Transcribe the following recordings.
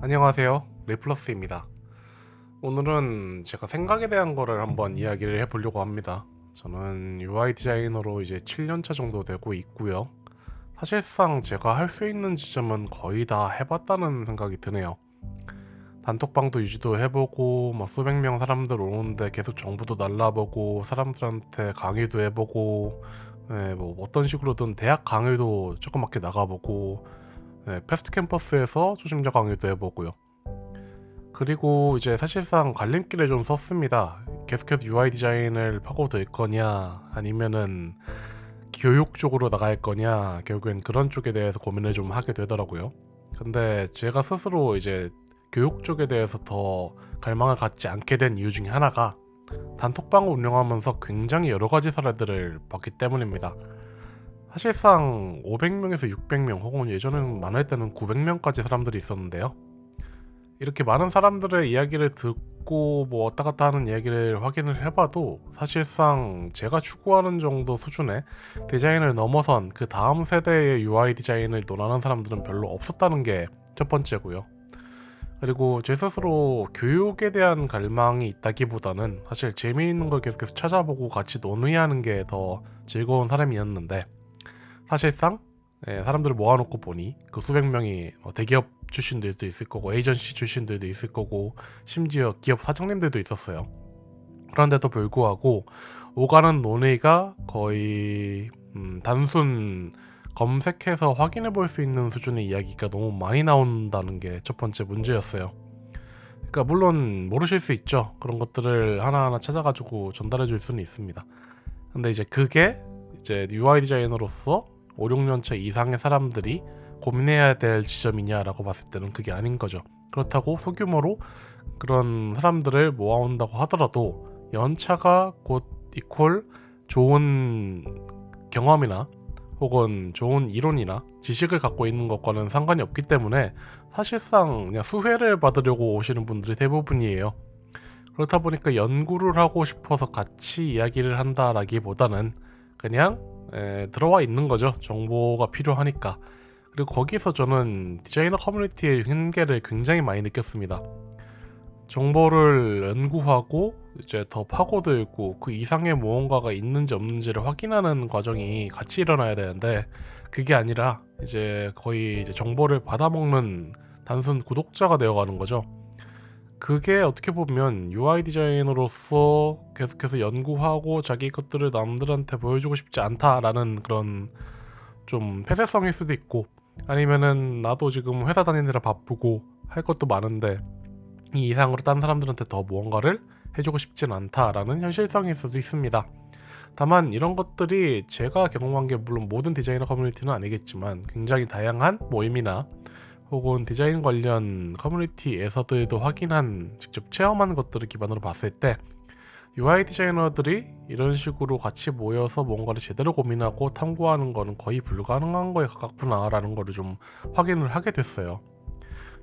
안녕하세요. 레플러스입니다. 오늘은 제가 생각에 대한 거를 한번 이야기를 해보려고 합니다. 저는 UI 디자이너로 이제 7년차 정도 되고 있고요. 사실상 제가 할 수 있는 지점은 거의 다 해봤다는 생각이 드네요. 단톡방도 유지도 해보고 뭐 수백 명 사람들 오는데 계속 정보도 날라보고 사람들한테 강의도 해보고 네, 뭐 어떤 식으로든 대학 강의도 조그맣게 나가보고 네, 패스트 캠퍼스에서 초심자 강의도 해보고요. 그리고 이제 사실상 갈림길에 좀 섰습니다. 계속해서 UI 디자인을 파고들 거냐 아니면은 교육 쪽으로 나갈 거냐 결국엔 그런 쪽에 대해서 고민을 좀 하게 되더라고요. 근데 제가 스스로 이제 교육 쪽에 대해서 더 갈망을 갖지 않게 된 이유 중에 하나가 단톡방을 운영하면서 굉장히 여러 가지 사례들을 봤기 때문입니다. 사실상 500명에서 600명 혹은 예전에는 많을 때는 900명까지 사람들이 있었는데요. 이렇게 많은 사람들의 이야기를 듣고 뭐 왔다 갔다 하는 이야기를 확인을 해봐도 사실상 제가 추구하는 정도 수준의 디자인을 넘어선 그 다음 세대의 UI 디자인을 논하는 사람들은 별로 없었다는 게 첫 번째고요. 그리고 제 스스로 교육에 대한 갈망이 있다기보다는 사실 재미있는 걸 계속해서 찾아보고 같이 논의하는 게 더 즐거운 사람이었는데 사실상 예, 사람들을 모아놓고 보니 그 수백 명이 뭐 대기업 출신들도 있을 거고 에이전시 출신들도 있을 거고 심지어 기업 사장님들도 있었어요. 그런데도 불구하고 오가는 논의가 거의 음, 단순 검색해서 확인해 볼 수 있는 수준의 이야기가 너무 많이 나온다는 게 첫 번째 문제였어요. 그러니까 물론 모르실 수 있죠. 그런 것들을 하나하나 찾아가지고 전달해 줄 수는 있습니다. 근데 이제 그게 이제 UI 디자이너로서 5, 6년차 이상의 사람들이 고민해야 될 지점이냐라고 봤을 때는 그게 아닌 거죠. 그렇다고 소규모로 그런 사람들을 모아온다고 하더라도 연차가 곧 이퀄 좋은 경험이나 혹은 좋은 이론이나 지식을 갖고 있는 것과는 상관이 없기 때문에 사실상 그냥 수혜를 받으려고 오시는 분들이 대부분이에요. 그렇다 보니까 연구를 하고 싶어서 같이 이야기를 한다라기보다는 그냥 에, 들어와 있는 거죠. 정보가 필요하니까. 그리고 거기서 저는 디자이너 커뮤니티의 한계를 굉장히 많이 느꼈습니다. 정보를 연구하고 이제 더 파고들고 그 이상의 무언가가 있는지 없는지를 확인하는 과정이 같이 일어나야 되는데 그게 아니라 이제 거의 이제 정보를 받아먹는 단순 구독자가 되어가는 거죠. 그게 어떻게 보면 UI 디자이너로서 계속해서 연구하고 자기 것들을 남들한테 보여주고 싶지 않다라는 그런 좀 폐쇄성일 수도 있고 아니면은 나도 지금 회사 다니느라 바쁘고 할 것도 많은데 이 이상으로 딴 사람들한테 더 무언가를 해주고 싶진 않다라는 현실성일 수도 있습니다. 다만 이런 것들이 제가 경험한 게 물론 모든 디자이너 커뮤니티는 아니겠지만 굉장히 다양한 모임이나 혹은 디자인 관련 커뮤니티에서도 확인한 직접 체험한 것들을 기반으로 봤을 때 UI 디자이너들이 이런 식으로 같이 모여서 뭔가를 제대로 고민하고 탐구하는 거는 거의 불가능한 거에 가깝구나 라는 거를 좀 확인을 하게 됐어요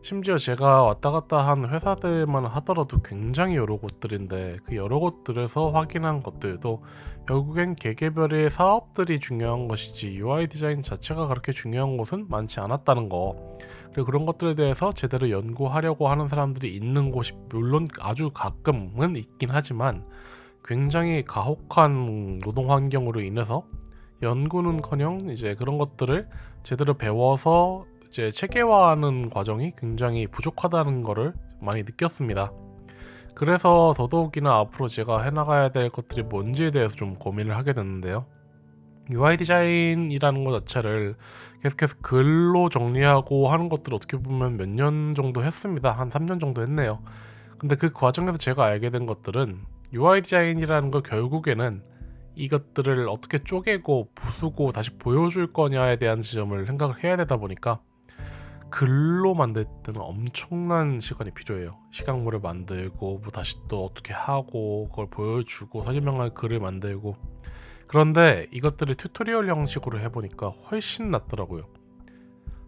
심지어 제가 왔다 갔다 한 회사들만 하더라도 굉장히 여러 곳들인데 그 여러 곳들에서 확인한 것들도 결국엔 개개별의 사업들이 중요한 것이지 UI 디자인 자체가 그렇게 중요한 곳은 많지 않았다는 거. 그리고 그런 것들에 대해서 제대로 연구하려고 하는 사람들이 있는 곳이 물론 아주 가끔은 있긴 하지만 굉장히 가혹한 노동 환경으로 인해서 연구는커녕 이제 그런 것들을 제대로 배워서 이제 체계화하는 과정이 굉장히 부족하다는 것을 많이 느꼈습니다. 그래서 더더욱이나 앞으로 제가 해나가야 될 것들이 뭔지에 대해서 좀 고민을 하게 됐는데요. UI 디자인이라는 것 자체를 계속해서 글로 정리하고 하는 것들을 어떻게 보면 몇 년 정도 했습니다. 한 3년 정도 했네요. 근데 그 과정에서 제가 알게 된 것들은 UI 디자인이라는 거 결국에는 이것들을 어떻게 쪼개고 부수고 다시 보여줄 거냐에 대한 지점을 생각을 해야 되다 보니까 글로 만들 때는 엄청난 시간이 필요해요. 시각물을 만들고 뭐 다시 또 어떻게 하고 그걸 보여주고 설명할 글을 만들고 그런데 이것들을 tutorial 형식으로 해보니까 훨씬 낫더라고요.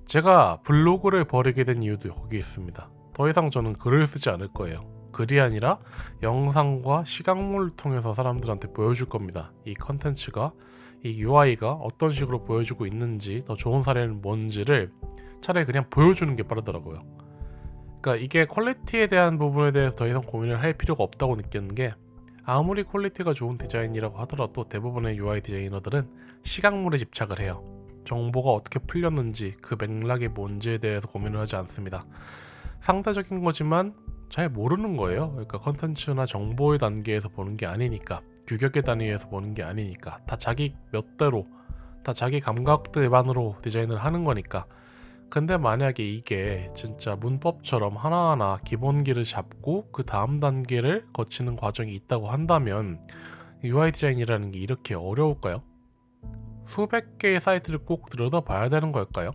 제가 블로그를 버리게 된 이유도 거기 있습니다. 더 이상 저는 글을 쓰지 않을 거예요. 글이 아니라 영상과 시각물을 통해서 사람들한테 보여줄 겁니다. 이 컨텐츠가 이 UI가 어떤 식으로 보여주고 있는지 더 좋은 사례는 뭔지를 차라리 그냥 보여주는 게 빠르더라고요. 그러니까 이게 quality에 대한 부분에 대해서 더 이상 고민을 할 필요가 없다고 느끼는 게 아무리 quality가 좋은 디자인이라고 하더라도 대부분의 UI 디자이너들은 시각물에 집착을 해요. 정보가 어떻게 풀렸는지 그 맥락이 뭔지에 대해서 고민을 하지 않습니다. 상대적인 거지만 잘 모르는 거예요. 그러니까 컨텐츠나 정보의 단계에서 보는 게 아니니까 규격의 단위에서 보는 게 아니니까 다 자기 멋대로 다 자기 감각들만으로 디자인을 하는 거니까 근데 만약에 이게 진짜 문법처럼 하나하나 기본기를 잡고 그 다음 단계를 거치는 과정이 있다고 한다면 UI 디자인이라는 게 이렇게 어려울까요? 수백 개의 사이트를 꼭 들여다봐야 되는 걸까요?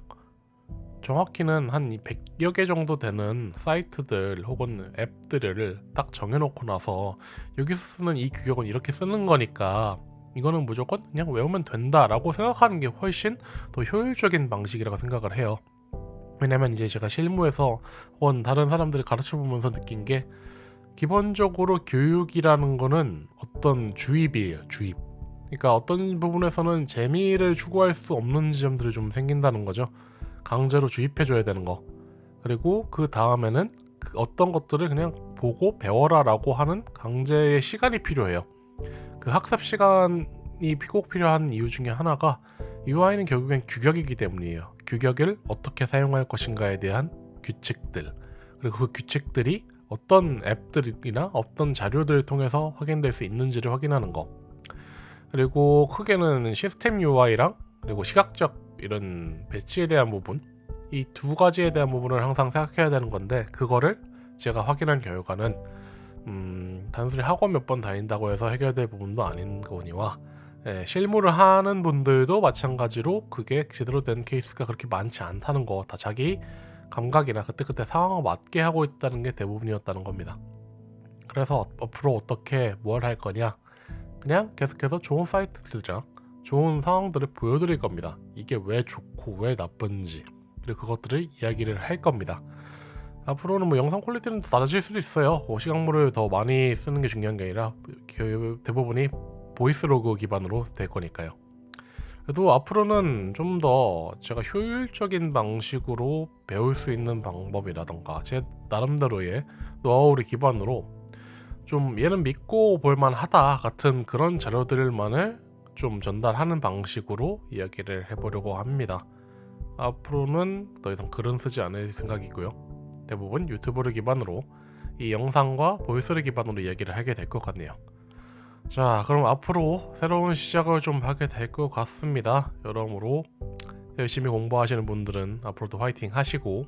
정확히는 한 100여 개 정도 되는 사이트들 혹은 앱들을 딱 정해놓고 나서 여기서 쓰는 이 규격은 이렇게 쓰는 거니까 이거는 무조건 그냥 외우면 된다 라고 생각하는 게 훨씬 더 효율적인 방식이라고 생각을 해요. 왜냐면 이제 제가 실무에서 혹은 다른 사람들을 가르쳐 보면서 느낀 게 기본적으로 교육이라는 거는 어떤 주입이에요, 주입. 그러니까 어떤 부분에서는 재미를 추구할 수 없는 지점들이 좀 생긴다는 거죠. 강제로 주입해줘야 되는 거. 그리고 그 다음에는 그 어떤 것들을 그냥 보고 배워라 라고 하는 강제의 시간이 필요해요. 그 학습 시간이 꼭 필요한 이유 중에 하나가 UI는 결국엔 규격이기 때문이에요. 규격을 어떻게 사용할 것인가에 대한 규칙들 그리고 그 규칙들이 어떤 앱들이나 어떤 자료들을 통해서 확인될 수 있는지를 확인하는 거 그리고 크게는 시스템 UI랑 그리고 시각적 이런 배치에 대한 부분 이 두 가지에 대한 부분을 항상 생각해야 되는 건데 그거를 제가 확인한 결과는 음, 단순히 학원 몇 번 다닌다고 해서 해결될 부분도 아닌 거니와 예, 실무를 하는 분들도 마찬가지로 그게 제대로 된 케이스가 그렇게 많지 않다는 거 다 자기 감각이나 그때그때 상황에 맞게 하고 있다는 게 대부분이었다는 겁니다. 그래서 앞으로 어떻게 뭘 할 거냐 그냥 계속해서 좋은 사이트들이랑 좋은 상황들을 보여드릴 겁니다. 이게 왜 좋고 왜 나쁜지 그리고 그것들을 이야기를 할 겁니다. 앞으로는 뭐 영상 quality는 더 낮아질 수도 있어요. 뭐 시각물을 더 많이 쓰는 게 중요한 게 아니라 그 대부분이 voice log 기반으로 될 거니까요. 그래도 앞으로는 좀 더 제가 효율적인 방식으로 배울 수 있는 방법이라던가 제 나름대로의 노하우를 기반으로 좀 얘는 믿고 볼만하다 같은 그런 자료들만을 좀 전달하는 방식으로 이야기를 해보려고 합니다. 앞으로는 더 이상 글은 쓰지 않을 생각이고요. 대부분 유튜브를 기반으로 이 영상과 보이스를 기반으로 이야기를 하게 될 것 같네요. 자 그럼 앞으로 새로운 시작을 좀 하게 될 것 같습니다 여러모로 열심히 공부하시는 분들은 앞으로도 화이팅 하시고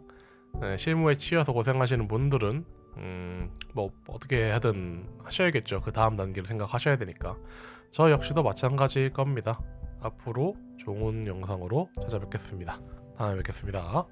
네, 실무에 치여서 고생하시는 분들은 음, 뭐 어떻게 하든 하셔야겠죠 그 다음 단계를 생각하셔야 되니까 저 역시도 마찬가지일 겁니다. 앞으로 좋은 영상으로 찾아뵙겠습니다. 다음에 뵙겠습니다